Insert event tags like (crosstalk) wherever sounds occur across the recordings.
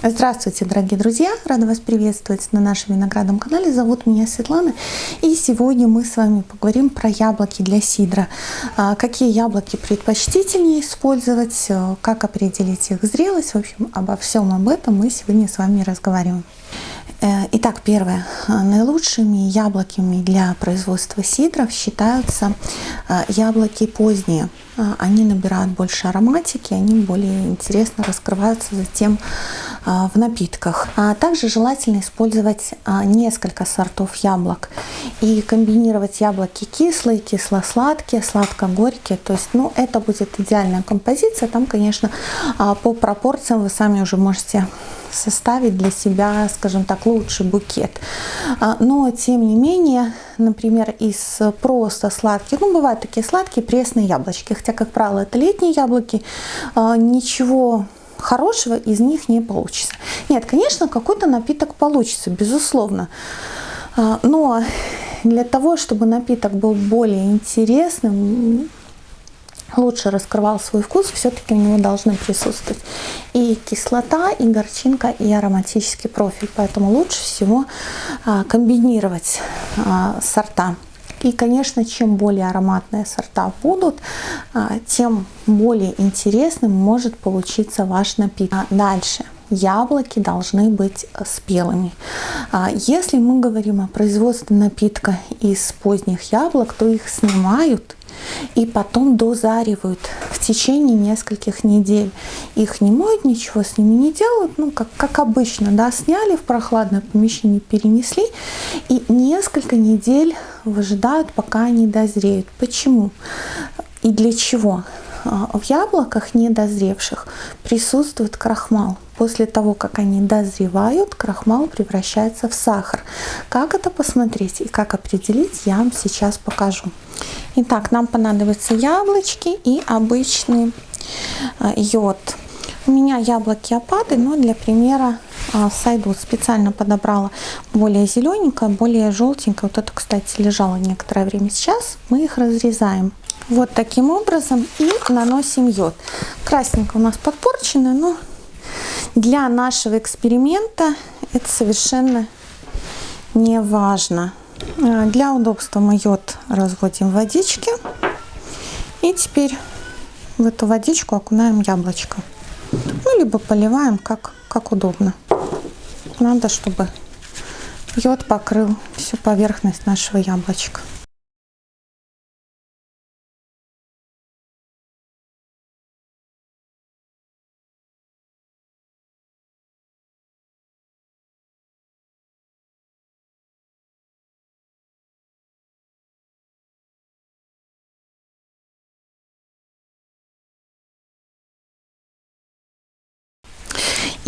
Здравствуйте, дорогие друзья! Рада вас приветствовать на нашем виноградном канале. Зовут меня Светлана. И сегодня мы с вами поговорим про яблоки для сидра. А, какие яблоки предпочтительнее использовать, э, как определить их зрелость. В общем, обо всем об этом мы сегодня с вами разговариваем. Э, итак, первое. Наилучшими яблоками для производства сидров считаются яблоки поздние. Они набирают больше ароматики, они более интересно раскрываются затем в напитках. А также желательно использовать несколько сортов яблок и комбинировать яблоки кислые, кисло-сладкие, сладко-горькие. То есть, ну, это будет идеальная композиция. Там, конечно, по пропорциям вы сами уже можете составить для себя, скажем так, лучший букет. А, но, тем не менее, например, из просто сладких, ну, бывают такие сладкие пресные яблочки, хотя, как правило, это летние яблоки, а, ничего хорошего из них не получится. Нет, конечно, какой-то напиток получится, безусловно. А, но для того, чтобы напиток был более интересным, лучше раскрывал свой вкус, все-таки у него должны присутствовать и кислота, и горчинка, и ароматический профиль. Поэтому лучше всего а, комбинировать а, сорта. И, конечно, чем более ароматные сорта будут, а, тем более интересным может получиться ваш напиток. Дальше яблоки должны быть спелыми. Если мы говорим о производстве напитка из поздних яблок, то их снимают и потом дозаривают в течение нескольких недель. Их не моют, ничего с ними не делают, ну, как, как обычно, да, сняли в прохладное помещение, перенесли, и несколько недель выжидают, пока они дозреют. Почему? И для чего? А, в яблоках недозревших присутствует крахмал. После того, как они дозревают, крахмал превращается в сахар. Как это посмотреть и как определить, я вам сейчас покажу. Итак, нам понадобятся яблочки и обычный а, йод. У меня яблоки опады, но для примера сойдут. Специально подобрала более зелененькое, более желтенькое. Вот это, кстати, лежало некоторое время. Сейчас мы их разрезаем. Вот таким образом и наносим йод. Красненько у нас подпорчено, но для нашего эксперимента это совершенно не важно. А, для удобства мы йод разводим в водичке. И теперь в эту водичку окунаем яблочко. Ну, либо поливаем, как, как удобно. Надо, чтобы йод покрыл всю поверхность нашего яблочка.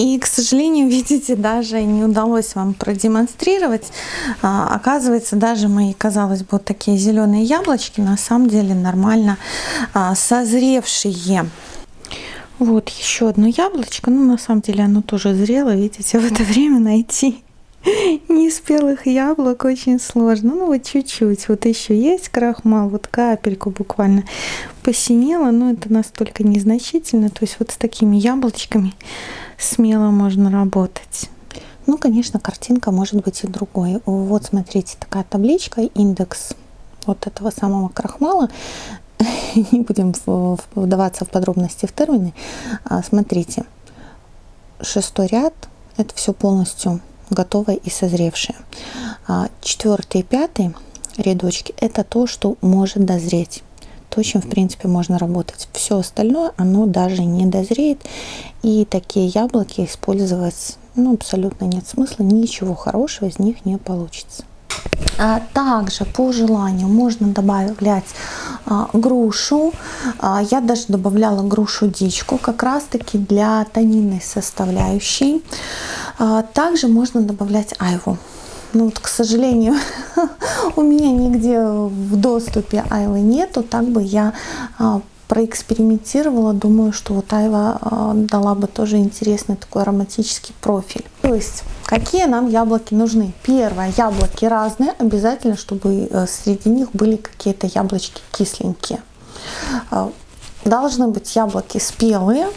И, к сожалению, (laughs) видите, даже не удалось вам продемонстрировать. А, оказывается, даже мои, казалось бы, вот такие зеленые яблочки на самом деле нормально а, созревшие. Вот еще одно яблочко. Ну, на самом деле оно тоже зрело. Видите, (laughs) в это время найти (laughs) неспелых яблок очень сложно. Ну, вот чуть-чуть. Вот еще есть крахмал, вот капельку буквально посинело, но это настолько незначительно. То есть вот с такими яблочками смело можно работать. Ну, конечно, картинка может быть и другой. Вот, смотрите, такая табличка, индекс вот этого самого крахмала. (laughs) Не будем вдаваться в подробности в термины. А, смотрите, шестой ряд, это все полностью готовое и созревшее. А, четвертый и пятый рядочки, это то, что может дозреть то, чем, в принципе, можно работать. Все остальное, оно даже не дозреет. И такие яблоки использовать ну, абсолютно нет смысла. Ничего хорошего из них не получится. А также по желанию можно добавлять а, грушу. А, я даже добавляла грушу дичку как раз таки для тонинной составляющей. А, также можно добавлять айву. Ну вот, к сожалению, (laughs) у меня нигде в доступе Айвы нету, так бы я а, проэкспериментировала, думаю, что вот Айва а, дала бы тоже интересный такой ароматический профиль. То есть, какие нам яблоки нужны? Первое, яблоки разные, обязательно, чтобы э, среди них были какие-то яблочки кисленькие. Должны быть яблоки спелые,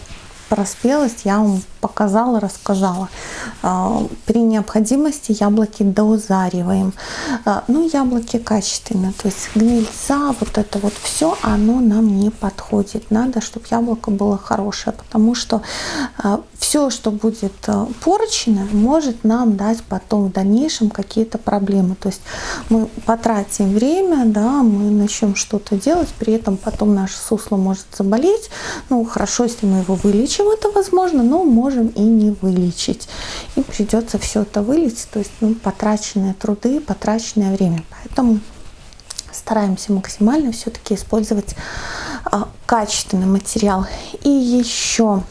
про спелость я вам показала, рассказала. А, при необходимости яблоки дозариваем. А, ну, яблоки качественные, то есть гнильца, вот это вот все, оно нам не подходит. Надо, чтобы яблоко было хорошее, потому что все, что будет порчено, может нам дать потом в дальнейшем какие-то проблемы. То есть мы потратим время, да, мы начнем что-то делать, при этом потом наше сусло может заболеть. Ну, хорошо, если мы его вылечим, это возможно, но можем и не вылечить. И придется все это вылечить, то есть ну, потраченные труды, потраченное время. Поэтому стараемся максимально все-таки использовать а, качественный материал. И еще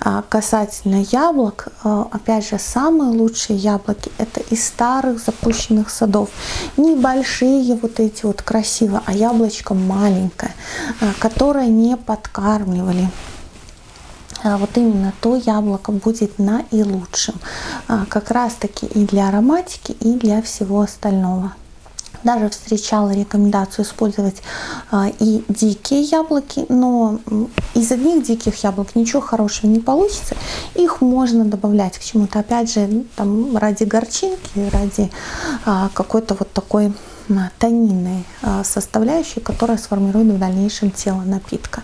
а, касательно яблок, а, опять же, самые лучшие яблоки это из старых запущенных садов. Небольшие вот эти вот красивые, а яблочко маленькое, а, которое не подкармливали вот именно то яблоко будет наилучшим. Как раз таки и для ароматики, и для всего остального даже встречала рекомендацию использовать а, и дикие яблоки, но из одних диких яблок ничего хорошего не получится. Их можно добавлять к чему-то, опять же, там ради горчинки, ради а, какой-то вот такой тонинной а, составляющей, которая сформирует в дальнейшем тело напитка.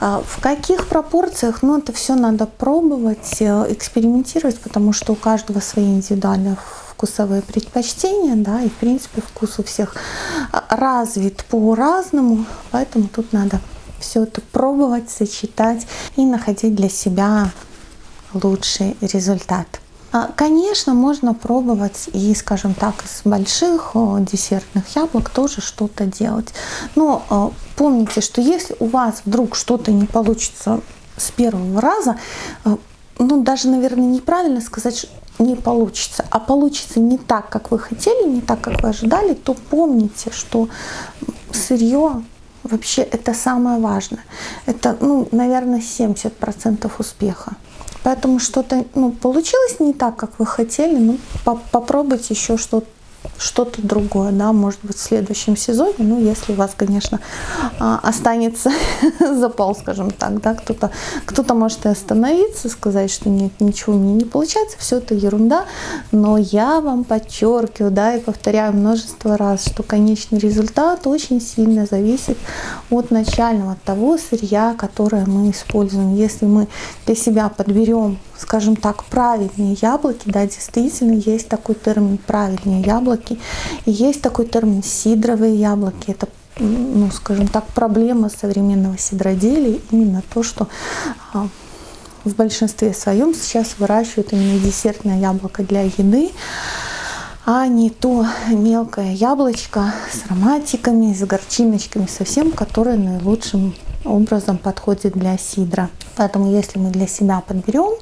В каких пропорциях? Ну, это все надо пробовать, э, экспериментировать, потому что у каждого свои индивидуальные вкусовые предпочтения, да, и в принципе вкус у всех развит по-разному, поэтому тут надо все это пробовать, сочетать и находить для себя лучший результат. А, конечно, можно пробовать и, скажем так, из больших десертных яблок тоже что-то делать. Но а, помните, что если у вас вдруг что-то не получится с первого раза, а, ну, даже, наверное, неправильно сказать, не получится, а получится не так, как вы хотели, не так, как вы ожидали, то помните, что сырье вообще это самое важное. Это, ну, наверное, 70% успеха. Поэтому что-то ну, получилось не так, как вы хотели, ну, по попробуйте еще что-то что-то другое, да, может быть, в следующем сезоне, ну, если у вас, конечно, а, останется (laughs) запал, скажем так, да, кто-то кто, -то, может и остановиться, сказать, что нет, ничего мне не получается, все это ерунда, но я вам подчеркиваю, да, и повторяю множество раз, что конечный результат очень сильно зависит от начального, от того сырья, которое мы используем. Если мы для себя подберем скажем так, правильные яблоки, да, действительно есть такой термин правильные яблоки, и есть такой термин сидровые яблоки, это ну, скажем так, проблема современного сидроделия, именно то, что а, в большинстве своем сейчас выращивают именно десертное яблоко для еды, а не то мелкое яблочко с ароматиками, с горчиночками совсем, которое наилучшим образом подходит для сидра. Поэтому если мы для себя подберем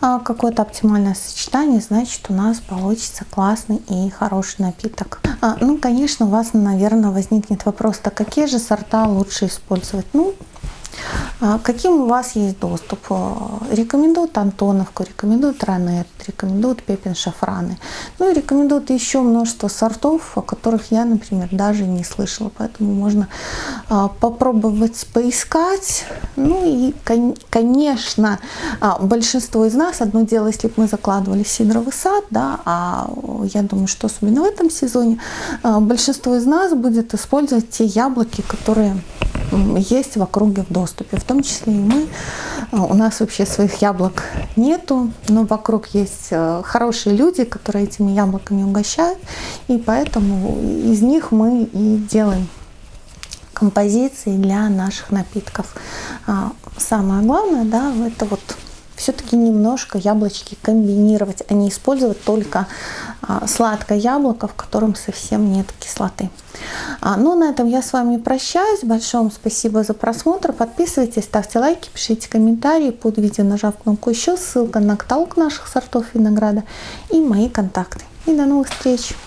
а, какое-то оптимальное сочетание, значит у нас получится классный и хороший напиток. А, ну, конечно, у вас, наверное, возникнет вопрос, так какие же сорта лучше использовать? Ну, а каким у вас есть доступ? Э, рекомендуют Антоновку, рекомендуют Ранет, рекомендуют Пепин Шафраны. Ну и рекомендуют еще множество сортов, о которых я, например, даже не слышала. Поэтому можно а, попробовать поискать. Ну и, конечно, а, большинство из нас, одно дело, если бы мы закладывали сидровый сад, да, а я думаю, что особенно в этом сезоне, большинство из нас будет использовать те яблоки, которые есть в округе в доступе, в том числе и мы. А, у нас вообще своих яблок нету, но вокруг есть э, хорошие люди, которые этими яблоками угощают, и поэтому из них мы и делаем композиции для наших напитков. А, самое главное, да, это вот все-таки немножко яблочки комбинировать, а не использовать только а, сладкое яблоко, в котором совсем нет кислоты. А, ну, на этом я с вами прощаюсь. Большое вам спасибо за просмотр. Подписывайтесь, ставьте лайки, пишите комментарии под видео, нажав кнопку еще, ссылка на каталог наших сортов винограда и мои контакты. И до новых встреч!